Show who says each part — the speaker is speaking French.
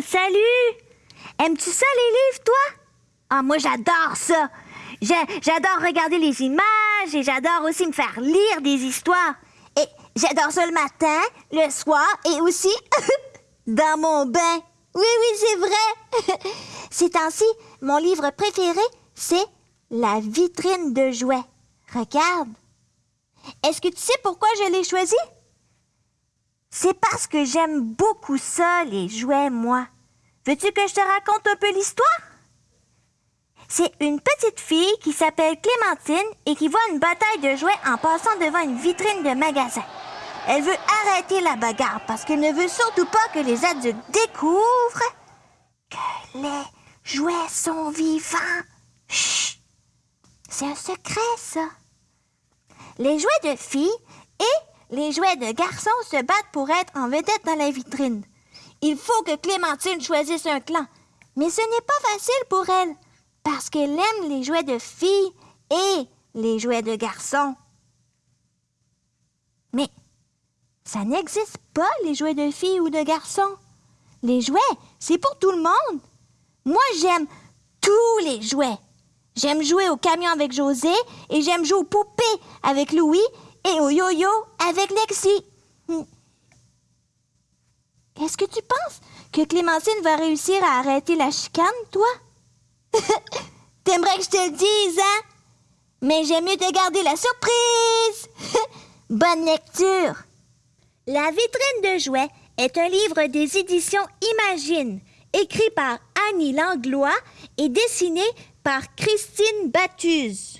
Speaker 1: Salut! Aimes-tu ça, les livres, toi? Ah, moi, j'adore ça. J'adore regarder les images et j'adore aussi me faire lire des histoires. Et j'adore ça le matin, le soir et aussi dans mon bain. Oui, oui, c'est vrai. Ces temps-ci, mon livre préféré, c'est La vitrine de jouets. Regarde. Est-ce que tu sais pourquoi je l'ai choisi? C'est parce que j'aime beaucoup ça, les jouets, moi. Veux-tu que je te raconte un peu l'histoire? C'est une petite fille qui s'appelle Clémentine et qui voit une bataille de jouets en passant devant une vitrine de magasin. Elle veut arrêter la bagarre parce qu'elle ne veut surtout pas que les adultes découvrent que les jouets sont vivants. Chut! C'est un secret, ça. Les jouets de filles et les jouets de garçons se battent pour être en vedette dans la vitrine. Il faut que Clémentine choisisse un clan, mais ce n'est pas facile pour elle parce qu'elle aime les jouets de filles et les jouets de garçons. Mais ça n'existe pas, les jouets de filles ou de garçons. Les jouets, c'est pour tout le monde. Moi, j'aime tous les jouets. J'aime jouer au camion avec José et j'aime jouer aux poupées avec Louis et au yo-yo avec Lexi. Hmm. Est-ce que tu penses que Clémentine va réussir à arrêter la chicane, toi? T'aimerais que je te le dise, hein? Mais j'aime mieux te garder la surprise. Bonne lecture. La vitrine de jouets est un livre des éditions Imagine, écrit par Annie Langlois et dessiné par Christine Battuse.